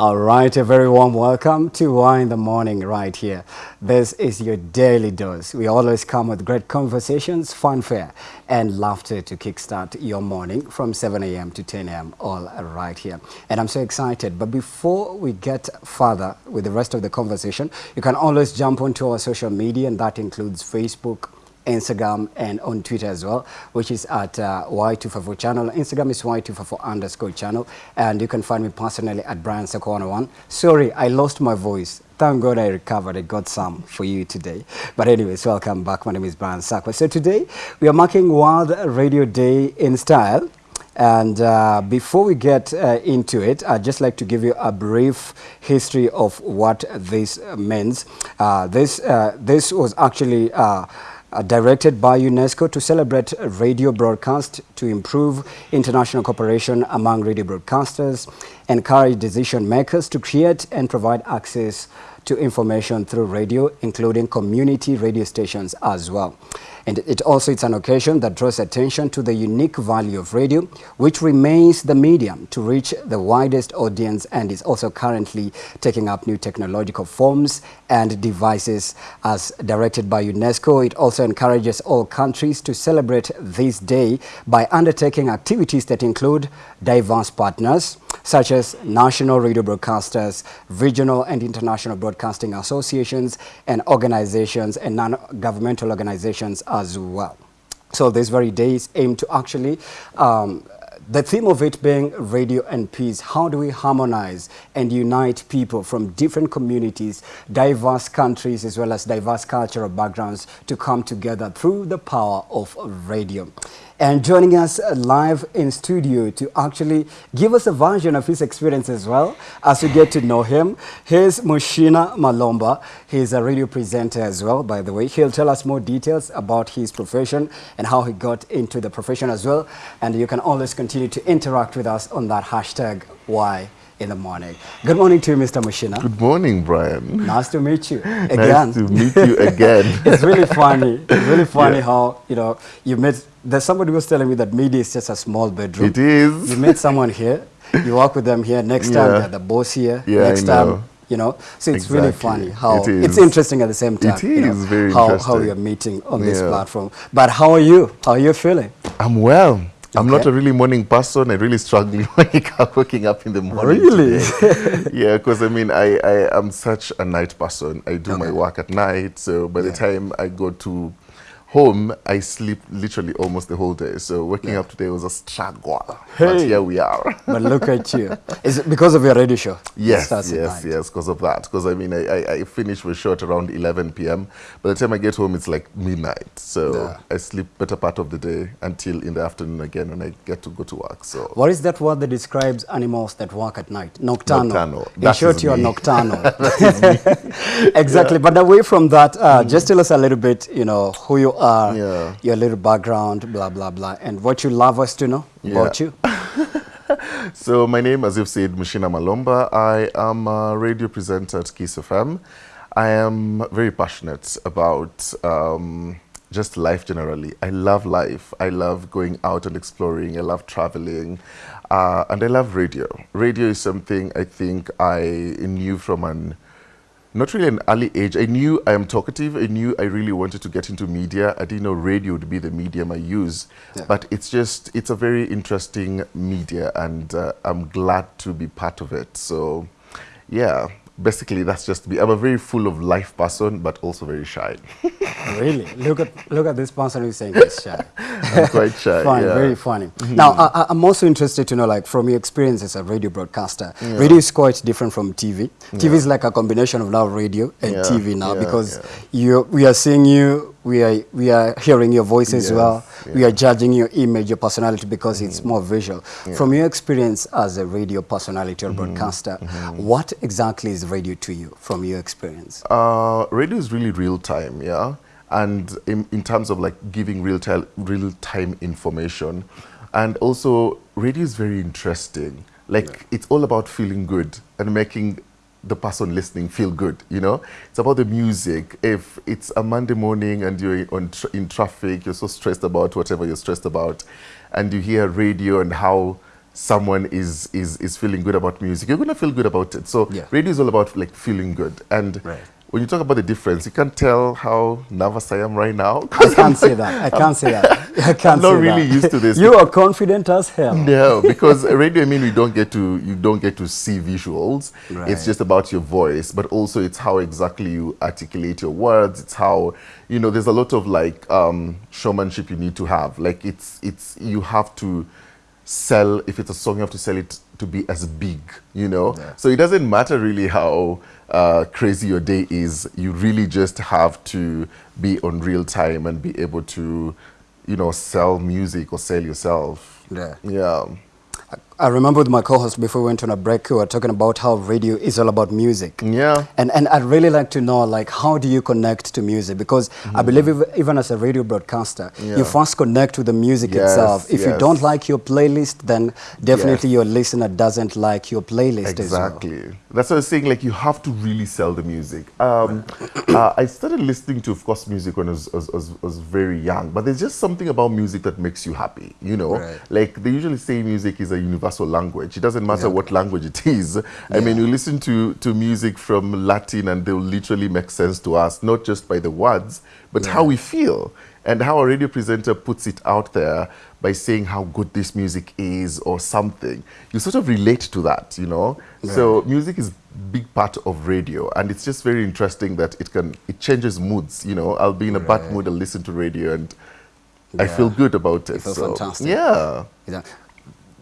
All right, a very warm welcome to Why in the Morning right here. This is your daily dose. We always come with great conversations, fanfare, and laughter to kickstart your morning from 7 a.m. to 10 a.m. all right here. And I'm so excited. But before we get further with the rest of the conversation, you can always jump onto our social media, and that includes Facebook, Instagram and on Twitter as well, which is at uh, Y254 channel. Instagram is Y254 underscore channel. And you can find me personally at Brian Sako101. Sorry, I lost my voice. Thank God I recovered. I got some for you today. But anyways, welcome back. My name is Brian Sakwa. So today we are marking World Radio Day in style. And uh, before we get uh, into it, I'd just like to give you a brief history of what this means. Uh, this, uh, this was actually uh, directed by UNESCO to celebrate radio broadcast to improve international cooperation among radio broadcasters, encourage decision makers to create and provide access to information through radio, including community radio stations as well. And it also it's an occasion that draws attention to the unique value of radio, which remains the medium to reach the widest audience and is also currently taking up new technological forms and devices as directed by UNESCO. It also encourages all countries to celebrate this day by undertaking activities that include diverse partners, such as national radio broadcasters, regional and international broadcasting associations, and organizations and non-governmental organizations as well. So this very day is aimed to actually um, the theme of it being radio and peace. How do we harmonize and unite people from different communities, diverse countries, as well as diverse cultural backgrounds to come together through the power of radio? And joining us live in studio to actually give us a version of his experience as well as we get to know him. Here's Mushina Malomba. He's a radio presenter as well, by the way. He'll tell us more details about his profession and how he got into the profession as well. And you can always continue to interact with us on that hashtag why in the morning. Good morning to you, Mr. Mushina. Good morning, Brian. Nice to meet you again. Nice to meet you again. it's really funny. It's really funny yeah. how, you know, you met, there's somebody was telling me that media is just a small bedroom. It is. You meet someone here, you work with them here, next time yeah. they're the boss here, yeah, next time you know so it's exactly. really funny how it it's interesting at the same time it is you know, very how, interesting. how we are meeting on yeah. this platform but how are you how are you feeling i'm well I'm not a really morning person. I really struggle waking up in the morning. Really? yeah, because I mean, I, I am such a night person. I do okay. my work at night. So by yeah. the time I go to home, I sleep literally almost the whole day. So waking yeah. up today was a struggle. Hey. But here we are. but look at you. Is it because of your radio show? Yes, yes, yes, because of that. Because I mean, I, I, I finish with short around 11 p.m. By the time I get home, it's like midnight. So yeah. I sleep better part of the day until in the afternoon again when I get to go to work. So What is that word that describes animals that work at night? Nocturnal. Nocturnal. In short, you are nocturnal. exactly. Yeah. But away from that, uh, mm. just tell us a little bit, you know, who you are, yeah. your little background, blah, blah, blah, and what you love us to know yeah. about you. so my name, as you've said, Mushina Malomba. I am a radio presenter at Kiss FM. I am very passionate about um, just life generally. I love life. I love going out and exploring. I love traveling. Uh, and I love radio. Radio is something I think I knew from an not really an early age. I knew I am talkative. I knew I really wanted to get into media. I didn't know radio would be the medium I use. Yeah. But it's just, it's a very interesting media and uh, I'm glad to be part of it. So yeah, basically that's just me. I'm a very full of life person, but also very shy. really? Look at look at this person who's saying he's shy. I'm quite shy. Funny, yeah. very funny. Mm -hmm. Now, I, am also interested to know, like, from your experience as a radio broadcaster, yeah. radio is quite different from TV. Yeah. TV is like a combination of now radio and TV now because you we are seeing you we are we are hearing your voice as yes, well. Yeah. We are judging your image, your personality because mm. it's more visual. Yeah. From your experience as a radio personality or mm -hmm. broadcaster, mm -hmm. what exactly is radio to you from your experience? Uh, radio is really real time, yeah. And in, in terms of like giving real time real time information, and also radio is very interesting. Like yeah. it's all about feeling good and making the person listening feel good, you know? It's about the music. If it's a Monday morning and you're on tra in traffic, you're so stressed about whatever you're stressed about, and you hear radio and how someone is, is, is feeling good about music, you're going to feel good about it. So Yeah. radio is all about like feeling good. And Right. When you talk about the difference, you can't tell how nervous I am right now. I can't say that. I can't say that. I can't not say really that. used to this. You are confident as hell. No, because radio, I mean, we don't get to you don't get to see visuals. Right. It's just about your voice, but also it's how exactly you articulate your words. It's how you know. There's a lot of like um, showmanship you need to have. Like it's it's you have to sell. If it's a song, you have to sell it to be as big. You know. Yeah. So it doesn't matter really how uh, crazy your day is. You really just have to be on real time and be able to, you know, sell music or sell yourself. Yeah. Yeah. I remember with my co-host before we went on a break, we were talking about how radio is all about music. Yeah. And, and I'd really like to know, like, how do you connect to music? Because I believe ev- even as a radio broadcaster. Yeah. you first connect with the music Yes, itself. If you don't like your playlist, then definitely Yes. your listener doesn't like your playlist as well. Exactly. That's what I was saying. Like you have to really sell the music. Um, uh, I started listening to, of course, music when I was, was, was, was very young. But there's just something about music that makes you happy. You know, Right. like they usually say, music is a universal language. It doesn't matter Yeah. what language it is. I mean, you listen to to music from Latin, and they'll literally make sense to us, not just by the words, but how we feel and how a radio presenter puts it out there by saying how good this music is or something you sort of relate to that you know so music is big part of radio and it's just very interesting that it can it changes moods you know i'll be in a bad mood i'll listen to radio and i feel good about it feel so fantastic. yeah Yeah.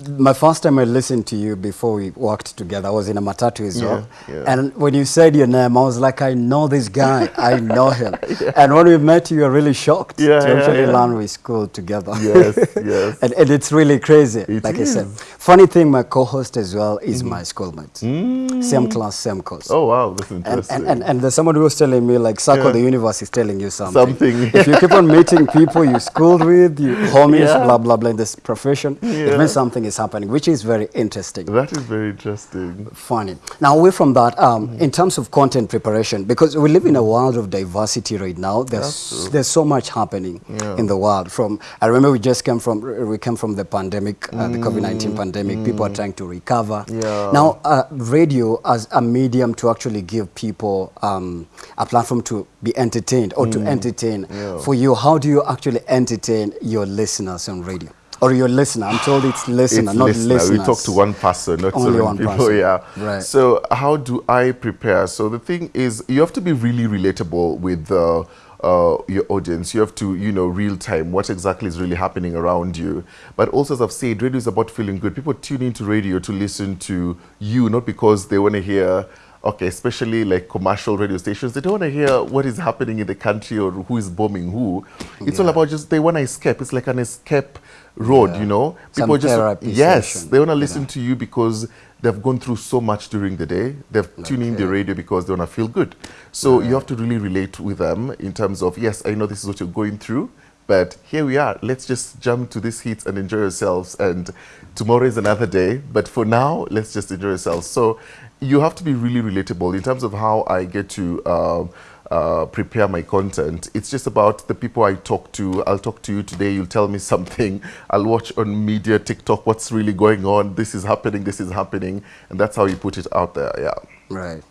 My first time I listened to you before we worked together, I was in a matatu as well. Yeah, yeah. And when you said your name, I was like, I know this guy. I know him. And when we met, you were really shocked Yeah, to yeah, actually yeah. learn we schooled together. yes yes and, and it's really crazy. It like I said, funny thing, my co-host as well is my schoolmate. Same class, same course. Mm. oh wow that's And, interesting and, and, and there's someone who was telling me, like, Circle Yeah. the Universe is telling you something. Something. if you keep on meeting people you schooled with, you homies, Yeah. blah, blah, blah, in this profession, it means something is happening, which is very interesting. that is very interesting Funny. Now, away from that, um, Mm-hmm. in terms of content preparation, because we live in a world of diversity right now, there's there's so much happening Yeah. in the world. From I remember we just came from we came from the pandemic, uh, the COVID nineteen pandemic. People are trying to recover. Mm. Yeah. Now, uh, radio as a medium to actually give people um, a platform to be entertained or to entertain. Mm. Yeah. For you, how do you actually entertain your listeners on radio? Or your listener? I'm told it's listener, it's not listener. listeners. We talk to one person, not Only so many one people. person. Yeah. Right. So how do I prepare? So the thing is, you have to be really relatable with uh, uh, your audience. You have to, you know, real time what exactly is really happening around you. But also, as I've said, radio is about feeling good. People tune into radio to listen to you, not because they want to hear. Okay, especially like commercial radio stations, they don't want to hear what is happening in the country or who is bombing who. It's all about just they want to escape. It's like an escape road, Yeah. you know. Some People just therapy yes, session, they want to you listen know. to you because they've gone through so much during the day. They've tuned in the radio because they want to feel good. So you have to really relate with them in terms of yes, I know this is what you're going through, but here we are. Let's just jump to this hits and enjoy yourselves. And tomorrow is another day, but for now, let's just enjoy yourselves. So you have to be really relatable in terms of how I get to. Um, uh, prepare my content. It's just about the people I talk to. I'll talk to you today. You'll tell me something. I'll watch on media, TikTok, what's really going on. This is happening. This is happening, and that's how you put it out there. Yeah. Right.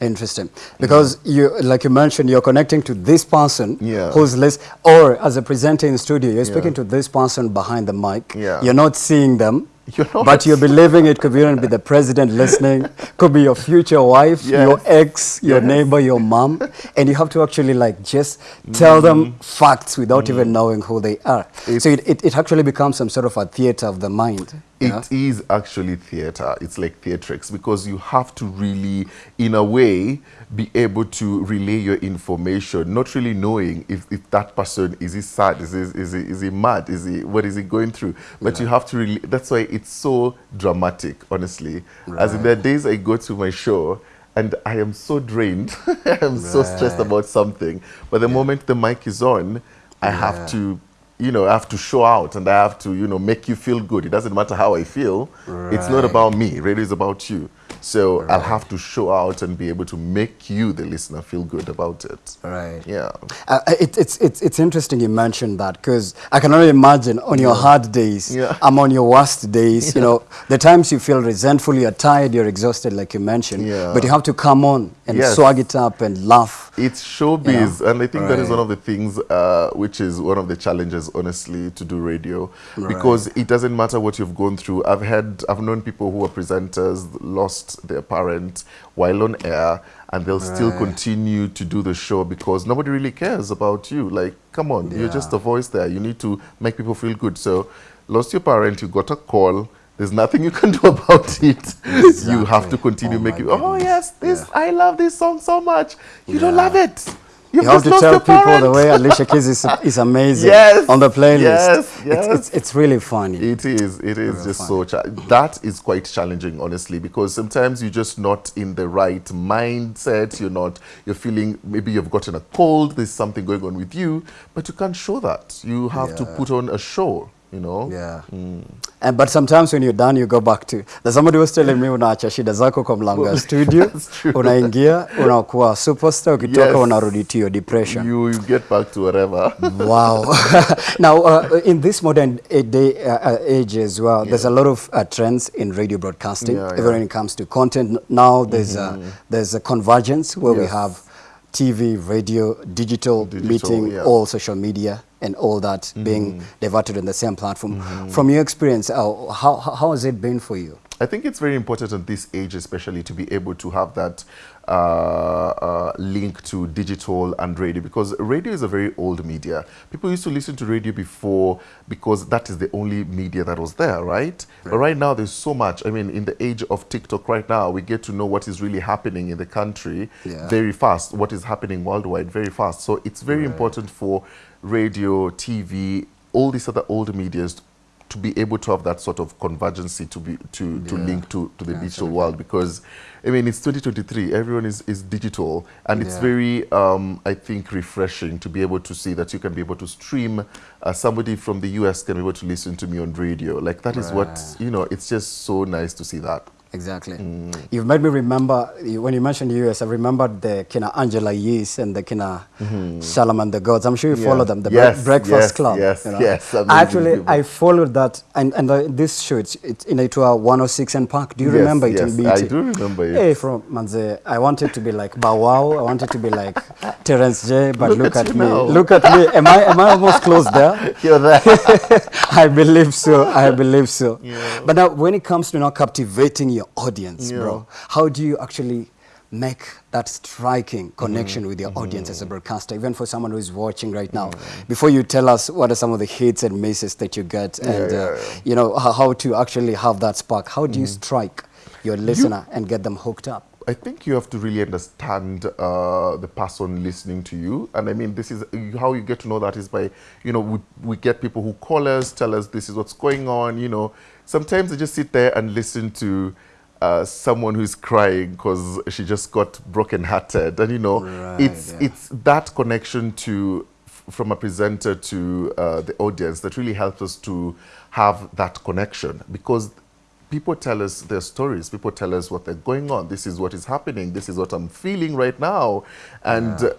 Interesting. Because you, like you mentioned, you're connecting to this person Yeah. who's list, or as a presenter in studio, you're speaking Yeah. to this person behind the mic. Yeah. You're not seeing them. Not. But you're believing it could even be the president listening, could be your future wife, your ex, your Yes. neighbor, your mom, and you have to actually like just tell them Mm-hmm. facts without even knowing who they are. It's- so it, it, it actually becomes some sort of a theater of the mind. It is actually theater. It's like theatrics because you have to really, in a way, be able to relay your information, not really knowing if, if that person is he sad, is he, is he, is he mad, is he what is he going through. But you have to really. That's why it's so dramatic, honestly. As in, the days I go to my show. And I am so drained. I am so stressed about something. But the moment the mic is on, I Yeah. have to you know, I have to show out and I have to, you know, make you feel good. It doesn't matter how I feel. It's not about me. Really, is about you. So I'll have to show out and be able to make you, the listener, feel good about it. Right. Yeah. Uh, it, it's, it's, it's interesting you mentioned that because I can only imagine on your hard days, Yeah. I'm on your worst days, you know, the times you feel resentful, you're tired, you're exhausted, like you mentioned, Yeah. but you have to come on and Yes. swag it up and laugh. It's showbiz, and I think that is one of the things uh, which is one of the challenges, honestly, to do radio, because it doesn't matter what you've gone through. I've had, I've known people who are presenters lost their parent while on air, and they'll still continue to do the show because nobody really cares about you. Like, come on, you're just a voice there. You need to make people feel good. So, lost your parent, you got a call. There's nothing you can do about it. You have to continue Oh making. Oh yes, this Yeah. I love this song so much. You don't love it. You You've to tell your people the way Alicia Keys is, is amazing Yes, on the playlist. yes, It's, yes. it's, it's really funny. It is. It is Real just fun. so. That is quite challenging, honestly, because sometimes you're just not in the right mindset. You're not. You're feeling maybe you've gotten a cold. There's something going on with you, but you can't show that. You have to put on a show. You know. Yeah. mm. And, but sometimes when you're done, you go back to. There's somebody was telling me unaacha shida zako kwa mlango ya studio, unaingia, unakuwa superstar, ukitoka Yes. unarudi to your depression. You, you get back to wherever wow. now, uh, in this modern day uh, uh, age as well, there's a lot of uh, trends in radio broadcasting. Yeah, Even yeah. Mm-hmm. when it comes to content, now there's a there's a convergence where we have TV, radio, digital, Digital, meeting, yeah. all social media, and all that being diverted on the same platform. From your experience, uh, how how has it been for you? I think it's very important at this age, especially, to be able to have that uh, uh, link to digital and radio because radio is a very old media. People used to listen to radio before because that is the only media that was there, right? But right now, there's so much. I mean, in the age of TikTok right now, we get to know what is really happening in the country Yeah. very fast, what is happening worldwide very fast. So it's very important for radio, TV, all these other old medias to be able to have that sort of convergency to be to, to Yeah. link to, to the Yeah, digital world because I mean it's 2023 everyone is, is digital and it's very um, I think refreshing to be able to see that you can be able to stream uh, somebody from the US can be able to listen to me on radio. Like that is what you know it's just so nice to see that Exactly. Mm. You've made me remember when you mentioned the US. I remembered the kina Angela Yee and the kina Charlamagne the Gods. I'm sure you Mm-hmm. Yeah. follow them. The Yes, Breakfast yes, Club. yes, you know. yes, Actually, people. I followed that, and and uh, this show it's, it's in it to 106 and Park. Do you Yes, remember it yes, in BET? I do remember it. Hey, from Manze, I wanted to be like Bow Wow. I wanted to be like Terence J. But Look look, at at, me. now. Look at me. Am I am I almost close there? you're there I believe so. I believe so. Yeah. But now, when it comes to now captivating your audience, Yeah. bro, how do you actually make that striking connection with Mm-hmm. your audience as a broadcaster, even for someone who is watching right now? Before you tell us what are some of the hits and misses that you get, and yeah, uh, yeah. Mm-hmm. you know how, to actually have that spark. How do you strike your listener and get them hooked up? I think you have to really understand uh, the person listening to you. And I mean, this is how you get to know that is by, you know, we, we get people who call us, tell us this is what's going on. You know, sometimes they just sit there and listen to uh, someone who's crying because she just got broken-hearted, And, you know, Right, it's, yeah. it's that connection to from a presenter to uh, the audience that really helps us to have that connection. Because people tell us their stories. People tell us what they're going on. This is what is happening. This is what i'm feeling right now. And uh,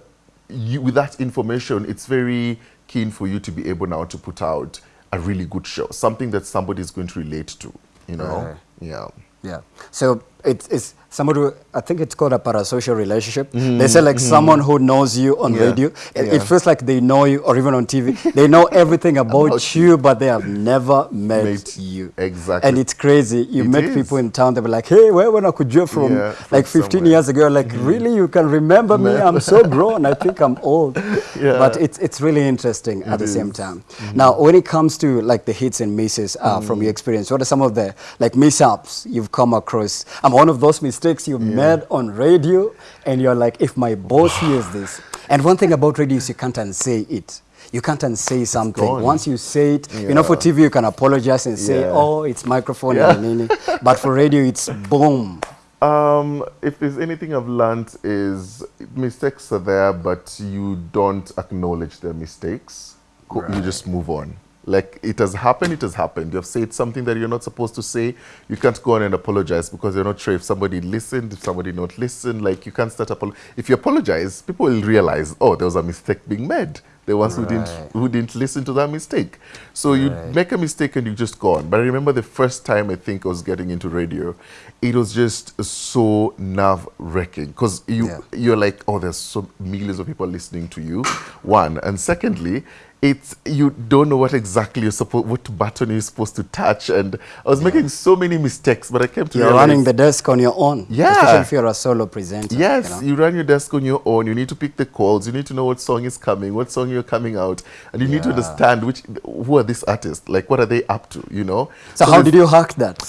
you, with that information it's very keen for you to be able now to put out a really good show. Something that somebody is going to relate to you know? Right. yeah Yeah. So it's, it's somebody, who- I think it's called a parasocial relationship. They say like someone who knows you on Mm-hmm. Yeah. radio. It, it feels like they know you or even on TV. they know everything about, About you, but they have never met, Met you. exactly. And it's crazy. You It meet is. people in town, they'll be like, hey, where when I could you from Yeah, from like 15 somewhere. years ago? Like, really? You can remember me? I'm so grown. I think I'm old. Yeah. But it's, it's really interesting at the same time. Now, when it comes to like the hits and misses uh, from your experience, what are some of the like mishaps you've come across? I'm one of those mistakes you made on radio, and you're like, if my boss hears this. And one thing about radio is you can't unsay it. You can't unsay something. Once you say it, you know, for TV you can apologize and say, Yeah. oh, it's microphone Yeah. and. But for radio, it's boom. Um, if there's anything I've learned is mistakes are there, but you don't acknowledge their mistakes. Co- You just move on. Like it has happened, it has happened. You have said something that you're not supposed to say. You can't go on and apologize because you're not sure if somebody listened, if somebody not listened. Like you can't start apolo- If you apologize, people will realize, oh, there was a mistake being made. The ones who didn't who didn't listen to that mistake. So you make a mistake and you just go on. But I remember the first time I think I was getting into radio, it was just so nerve wracking because you Yeah. you're like, oh, there's so millions of people listening to you. One and secondly, it's you don't know what exactly you're supposed what button you're supposed to touch and I was making so many mistakes but I came to You're realize running the desk on your own. Yeah. Especially if you're a solo presenter. Yes, you know? you run your desk on your own. You need to pick the calls. You need to know what song is coming, what song you're coming out, and you need to understand which who are these artists, like what are they up to, you know? So, how did you hack that?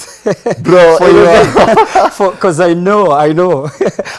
bro? Because I know, I know.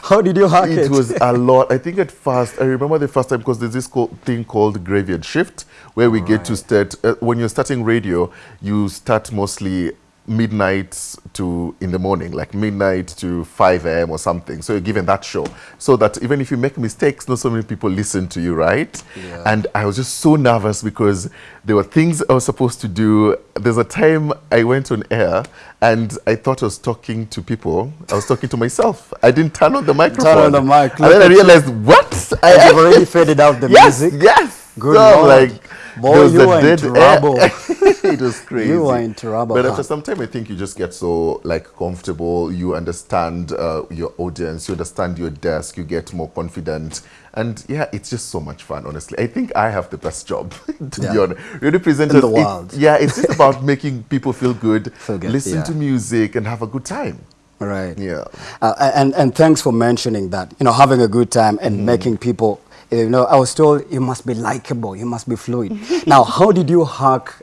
how did you hack it? it was a lot. I think at first, I remember the first time because there's this thing called graveyard shift where we get to start. Uh, when you're starting radio, you start mostly midnight to in the morning, like midnight to 5 a.m. or something. So you're given that show so that even if you make mistakes, not so many people listen to you, right? Yeah. And I was just so nervous because there were things I was supposed to do. There's a time I went on air and I thought I was talking to people. I was talking to myself. I didn't turn on the microphone. Turn on the mic, And then I realized, what? I you've already faded out the yes, music. yes. Good So, Lord. like, Boy, was you a were in dead trouble. it was crazy. You were in trouble, But after some time, I think you just get so like comfortable. You understand uh, your audience. You understand your desk. You get more confident. And yeah, it's just so much fun. Honestly, I think I have the best job. to be Yeah. honest, radio presenters. In the it- world. yeah, it's just about making people feel good, Feel good, listen yeah. to music, and have a good time. Right. Yeah. Uh, and, and thanks for mentioning that. You know, having a good time and Mm-hmm. making people, you know, I was told you must be likable, you must be fluid. now, how did you hack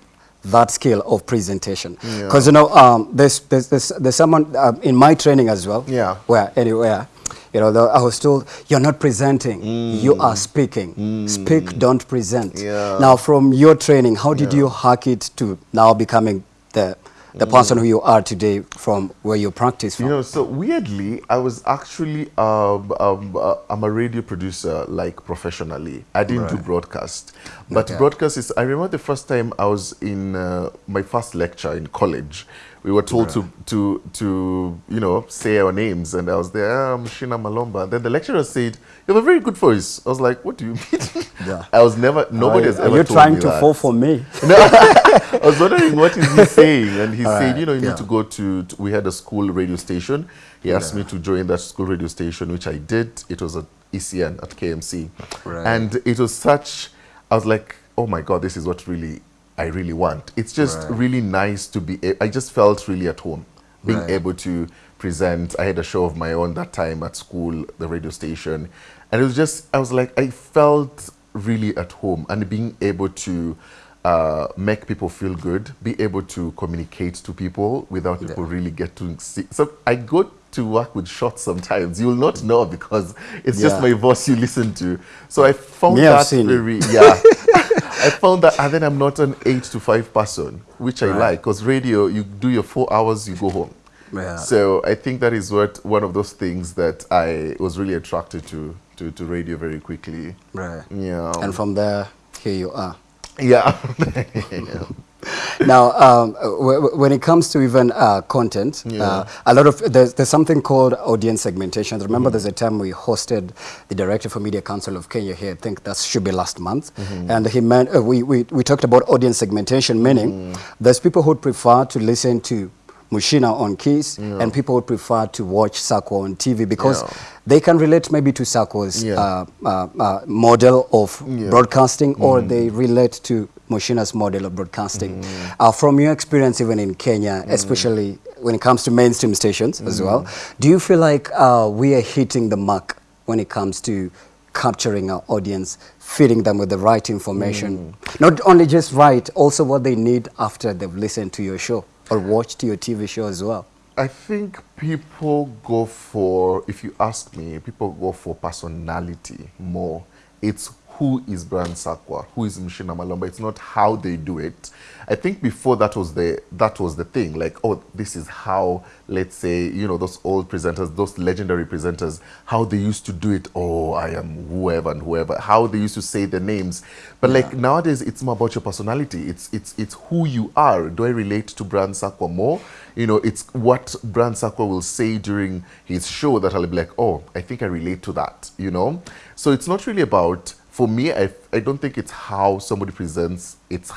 that skill of presentation? Yeah. Because, you know, um, there's, there's, there's, there's someone um, in my training as well, Yeah. where, anywhere, you know, I was told, you're not presenting, you are speaking. Speak, don't present. Mm. Yeah. Now, from your training, how did Yeah. you hack it to now becoming the, the person who you are today from where you practice from? You know, so weirdly, I was actually um, um, uh, I'm a radio producer, like professionally. I didn't do broadcast, but Okay. broadcast is. I remember the first time I was in uh, my first lecture in college. We were told to to to you know say our names, and I was there. "Ah, I'm Shina Malomba. Then the lecturer said, "You have a very good voice." I was like, "What do you mean?" Yeah. I was never. Nobody has ever You're trying to that. fall for me? No, I was wondering what is he saying, and he All said, right, you know, you yeah. need to go to, to- We had a school radio station. He asked me to join that school radio station, which I did. It was at ECN at KMC, Right. and it was such. I was like, oh my god, this is what really I really want. It's just Right. really nice to be. I just felt really at home, being Right. able to present. I had a show of my own that time at school, the radio station, and it was just. I was like, I felt really at home, and being able to uh, make people feel good, be able to communicate to people without people really get to see. So I go to work with shots sometimes. You will not know because it's just my voice you listen to. So I found Me, that very yeah. I found that, and then I'm not an eight to five person, which I Right. like because radio you do your four hours, you go home. Yeah. So I think that is what one of those things that I was really attracted to to, to radio very quickly. Right. Yeah. And from there, here you are. yeah. now, um, when it comes to even uh, content, Yeah. uh, a lot of there's, there's something called audience segmentation. Remember, Mm-hmm. there's a time we hosted the director for Media Council of Kenya here. I think that should be last month, Mm-hmm. and he meant uh, we, we we talked about audience segmentation, meaning Mm-hmm. there's people who prefer to listen to. Mushina on Kiss, and people would prefer to watch Sako on TV because Yeah. they can relate maybe to Sako's Yeah. uh, uh, uh, model of Yeah. broadcasting, or they relate to Mushina's model of broadcasting. Uh, from your experience, even in Kenya, especially when it comes to mainstream stations as well, do you feel like uh, we are hitting the mark when it comes to capturing our audience, feeding them with the right information? Not only just right, also what they need after they've listened to your show or watched your TV show as well. I think people go for, if you ask me, people go for personality more. It's who is Brian Sakwa, who is Mushina Malomba. It's not how they do it. I think before that was the that was the thing. Like, oh, this is how, let's say, you know, those old presenters, those legendary presenters, how they used to do it. Oh, I am whoever and whoever. How they used to say the names. But like nowadays, it's more about your personality. It's it's it's who you are. Do I relate to Brian Sakwa more? You know, it's what Brian Sakwa will say during his show that I'll be like, oh, I think I relate to that. You know, so it's not really about. For me, I, I don't think it's how somebody presents. It's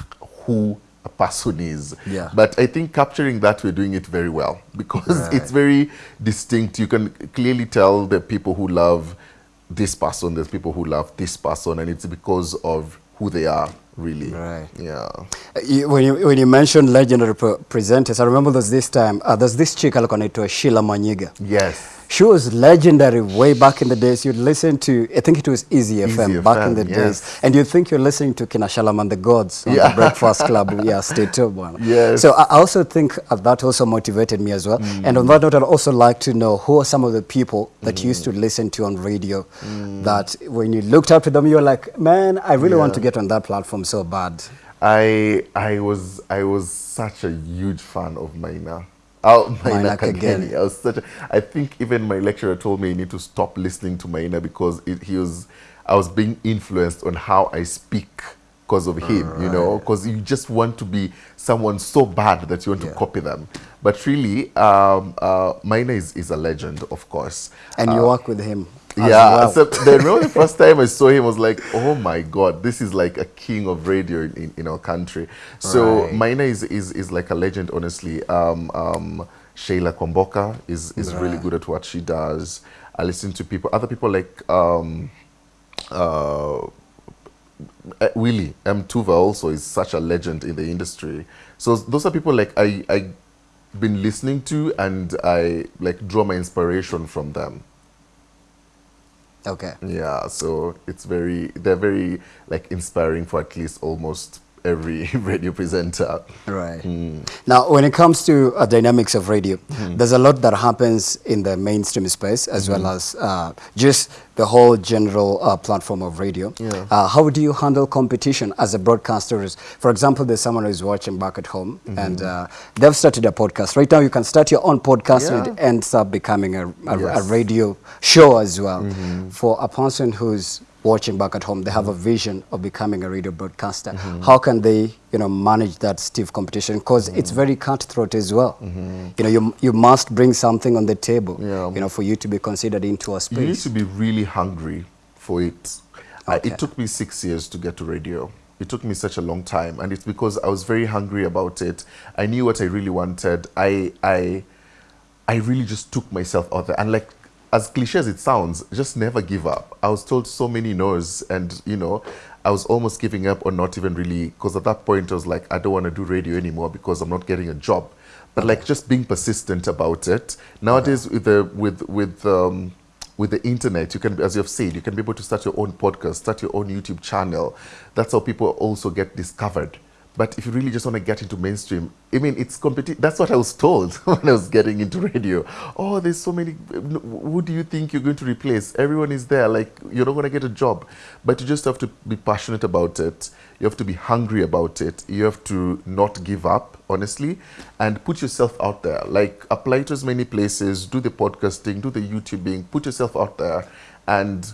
who a person is. Yeah. But I think capturing that, we're doing it very well because Right. it's very distinct. You can clearly tell the people who love this person, there's people who love this person, and it's because of who they are, really. Right. Yeah. You- When you, when you mentioned legendary pre presenters, I remember there's this time, uh, there's this chick anaitwa Sheila Mwanyigha. Yes. She was legendary way back in the days. You'd listen to, I think it was Easy, Easy FM back in the yes. days. And you'd think you're listening to Kina Charlamagne the Gods on Yeah. the Breakfast Club. yeah, stay tuned. man. Yes. So I also think uh, that also motivated me as well. And on that note, I'd also like to know who are some of the people that you used to listen to on radio that when you looked up to them, you were like, man, I really want to get on that platform so bad. I I was I was such a huge fan of Maina. Oh, Maina Maina Kageni. I was such. A, I think even my lecturer told me I need to stop listening to Maina because it, he was. I was being influenced on how I speak because of him. You know, because you just want to be someone so bad that you want Yeah. to copy them. But really, um, uh, Maina is, is a legend, of course. And you work with him. Yeah, well. so the, remember the first time I saw him I was like, oh my god, this is like a king of radio in, in, in our country. So Right. Maina is, is, is like a legend, honestly. Um, um, Sheila Kwamboka is, is really good at what she does. I listen to people, other people like um, uh, uh, Willy M. Tuva also is such a legend in the industry. So those are people like I I been listening to and I like draw my inspiration from them. Okay. Yeah, so it's very they're very like inspiring for at least almost every radio presenter. Right. Hmm. Now, when it comes to uh, dynamics of radio, Hmm. there's a lot that happens in the mainstream space as well Hmm. as uh, just the whole general uh, platform of radio. Yeah. Uh, how do you handle competition as a broadcaster? Is- For example, there's someone who's watching back at home Mm-hmm. and uh, they've started a podcast. Right now, you can start your own podcast and it ends up becoming a, a, a Yes. Mm-hmm. radio show as well. For a person who's watching back at home, they have a vision of becoming a radio broadcaster. Mm-hmm. How can they, you know, manage that stiff competition? Because it's Mm-hmm. very cutthroat as well. You know, you, you must bring something on the table, Yeah. you know, for you to be considered into a space. You need to be really hungry for it. Uh, it took me six years to get to radio. It took me such a long time, and it's because I was very hungry about it. I knew what I really wanted. I I I really just took myself out there, and like as cliche as it sounds, just never give up. I was told so many no's, and you know, I was almost giving up or not even really, because at that point I was like, I don't want to do radio anymore because I'm not getting a job. But like just being persistent about it. Nowadays with the with with um, with the internet, you can, as you've said, you can be able to start your own podcast, start your own YouTube channel. That's how people also get discovered. But if you really just want to get into mainstream, I mean, it's competi- That's what I was told when I was getting into radio. Oh, there's so many. Who do you think you're going to replace? Everyone is there. Like you're not going to get a job, but you just have to be passionate about it. You have to be hungry about it. You have to not give up, honestly, and put yourself out there. Like apply to as many places. Do the podcasting. Do the YouTubing. Put yourself out there, and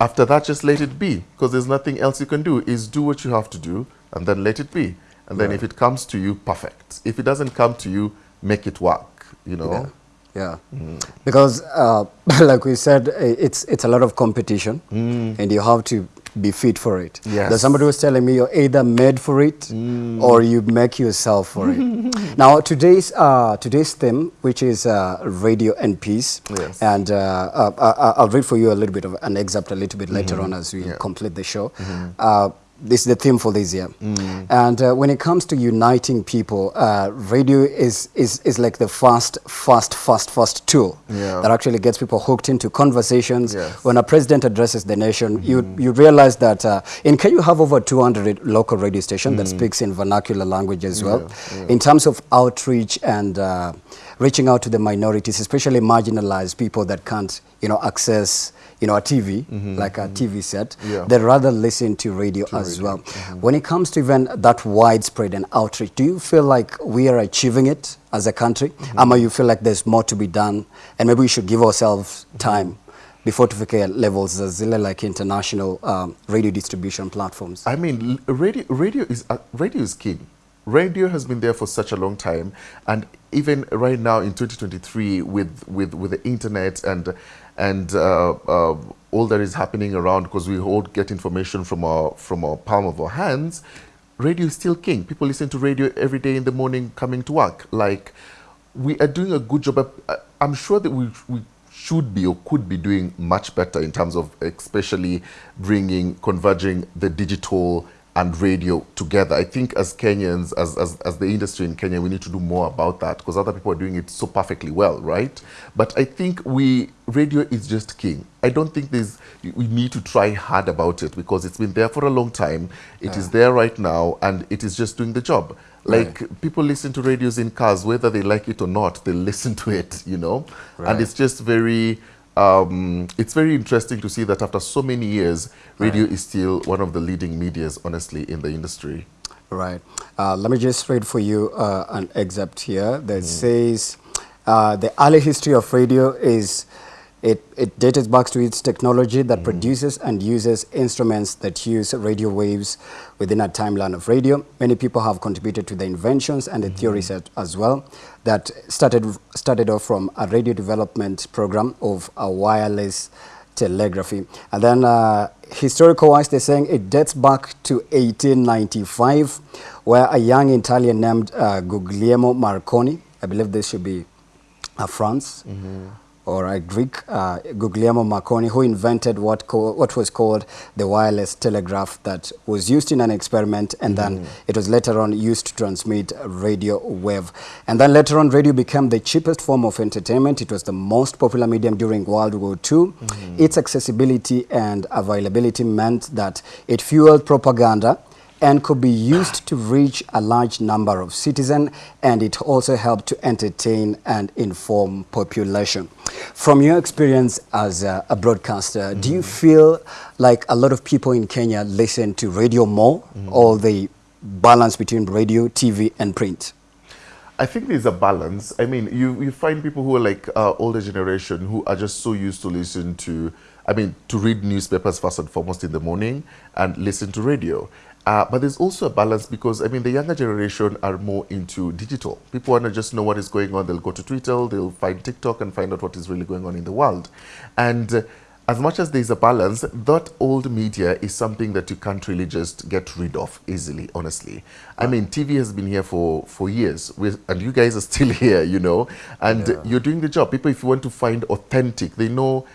after that just let it be because there's nothing else you can do is do what you have to do and then let it be and then if it comes to you perfect if it doesn't come to you make it work you know Yeah. Mm. Because, uh, like we said, it's, it's a lot of competition and you have to be fit for it. Mm. Yes. There's somebody was telling me you're either made for it Mm. or you make yourself for it. now, today's, uh, today's theme, which is uh, radio and peace, Yes. and uh, uh, uh, I'll read for you a little bit of an excerpt a little bit later on as we Mm-hmm. Yeah. complete the show. Uh, this is the theme for this year. Mm. And uh, when it comes to uniting people, uh, radio is, is, is like the fast, fast, fast, fast tool Yeah. that actually gets people hooked into conversations. Yes. When a president addresses the nation, you, you realize that uh, in Kenya you have over 200 local radio stations that speaks in vernacular language as well. Mm. Yeah, yeah. In terms of outreach and uh, reaching out to the minorities, especially marginalized people that can't, you know, access, you know, a TV, like a TV set. Yeah. They rather listen to radio as well. When it comes to even that widespread and outreach, do you feel like we are achieving it as a country? Ama you feel like there's more to be done and maybe we should give ourselves time before tufike levels za zile like international um, radio distribution platforms? I mean, radio, radio is uh, radio is king. Radio has been there for such a long time, and even right now in 2023, with with with the internet and and uh, uh, all that is happening around, because we all get information from our from our palm of our hands, radio is still king. People listen to radio every day in the morning coming to work. Like we are doing a good job. I'm sure that we we should be or could be doing much better in terms of especially bringing converging the digital and radio together. I think as Kenyans, as, as, as the industry in Kenya, we need to do more about that because other people are doing it so perfectly well, right? But I think we radio is just king. I don't think there's we need to try hard about it because it's been there for a long time. It is there right now, and it is just doing the job. Like people listen to radios in cars, whether they like it or not, they listen to it, you know. Right. And it's just very, um, it's very interesting to see that after so many years, radio is still one of the leading medias, honestly, in the industry. Right. Uh, let me just read for you uh, an excerpt here that says uh, the early history of radio is it, it dates back to its technology that produces and uses instruments that use radio waves within a timeline of radio. Many people have contributed to the inventions and the theories at- as well that started started off from a radio development program of a wireless telegraphy. And then uh, historical wise, they're saying it dates back to 1895, where a young Italian named uh, Guglielmo Marconi, I believe this should be uh, France, or a Greek, uh, Guglielmo Marconi, who invented what, what was called the wireless telegraph that was used in an experiment and then it was later on used to transmit radio wave. And then later on, radio became the cheapest form of entertainment. It was the most popular medium during World War II. Its accessibility and availability meant that it fueled propaganda and could be used to reach a large number of citizens and it also helped to entertain and inform population. From your experience as a, a broadcaster, do you feel like a lot of people in Kenya listen to radio more or the balance between radio, TV and print? I think there's a balance. I mean, you, you find people who are like uh, older generation who are just so used to listen to, I mean, to read newspapers first and foremost in the morning and listen to radio. Uh, but there's also a balance because, I mean, the younger generation are more into digital. People want to just know what is going on. They'll go to Twitter, they'll find TikTok and find out what is really going on in the world. And uh, as much as there's a balance, that old media is something that you can't really just get rid of easily, honestly. I mean, TV has been here for, for years, with, and you guys are still here, you know, and you're doing the job. People, if you want to find authentic, they know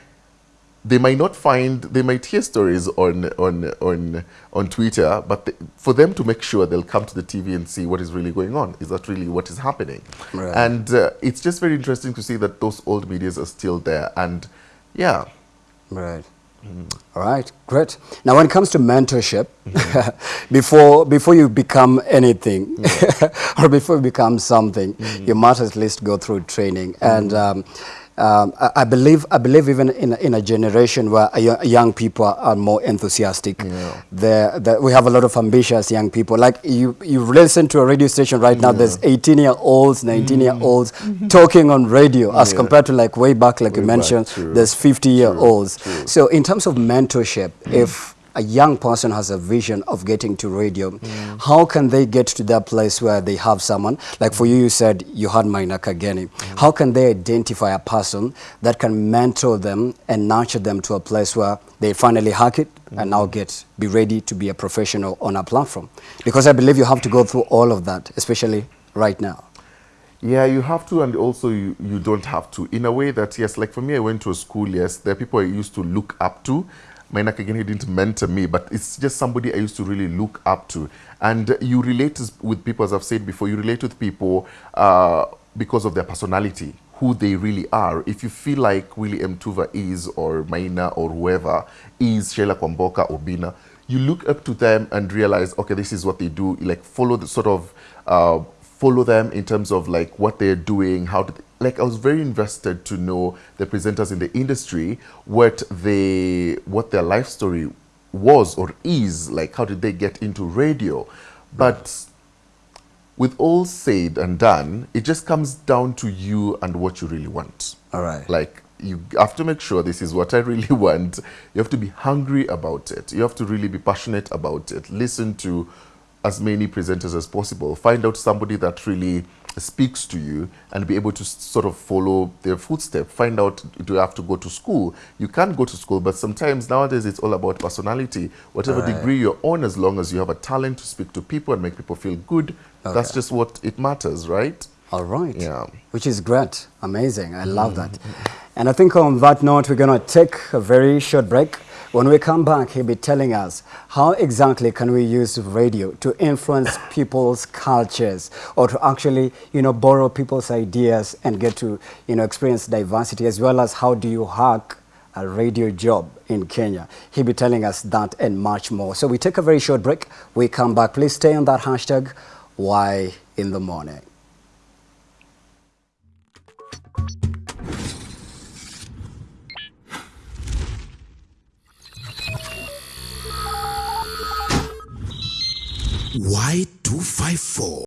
they might not find they might hear stories on on on on Twitter, but they, for them to make sure they'll come to the TV and see what is really going on. Is that really what is happening? Right. And uh, it's just very interesting to see that those old medias are still there. And yeah, Right. All right, great. Now, when it comes to mentorship, before before you become anything, or before you become something, you must at least go through training. And um, um, I, I believe I believe even in a- in a generation where a young people are more enthusiastic, Yeah. we have a lot of ambitious young people. Like you you listen to a radio station right now. There's 18 year olds, 19 year olds talking on radio as Yeah. compared to like way back, like you Way back, mentioned. true. There's 50 year olds. true. So, in terms of mentorship, if a young person has a vision of getting to radio, how can they get to that place where they have someone? Like for you, you said you had Maina Kageni. How can they identify a person that can mentor them and nurture them to a place where they finally hack it and now get be ready to be a professional on a platform? Because I believe you have to go through all of that, especially right now. Yeah, you have to, and also you, you don't have to. In a way that, yes, like for me, I went to a school, yes, there are people I used to look up to. Maina Kageni didn't mentor me, but it's just somebody I used to really look up to. And you relate with people, as I've said before, you relate with people uh, because of their personality, who they really are. If you feel like Willy M. Tuva is, or Maina, or whoever is, Sheila Kwamboka, or Bina, you look up to them and realize, okay, this is what they do. Like follow the sort of uh, follow them in terms of like what they're doing, how did like I was very invested to know the presenters in the industry, what they what their life story was or is, like how did they get into radio. But with all said and done, it just comes down to you and what you really want. All right. Like you have to make sure this is what I really want. You have to be hungry about it. You have to really be passionate about it. Listen to as many presenters as possible. Find out somebody that really speaks to you and be able to sort of follow their footsteps. Find out, do you have to go to school? You can go to school, but sometimes nowadays it's all about personality. Whatever Right. degree you're on, as long as you have a talent to speak to people and make people feel good, that's just what it matters, right? All right. Yeah. Which is great. Amazing. I love that. Mm-hmm. And I think on that note, we're going to take a very short break. When we come back, he'll be telling us how exactly can we use radio to influence people's cultures or to actually, you know, borrow people's ideas and get to, you know, experience diversity as well as how do you hack a radio job in Kenya. He'll be telling us that and much more. So we take a very short break. We come back. Please stay on that hashtag, why in the morning. Y254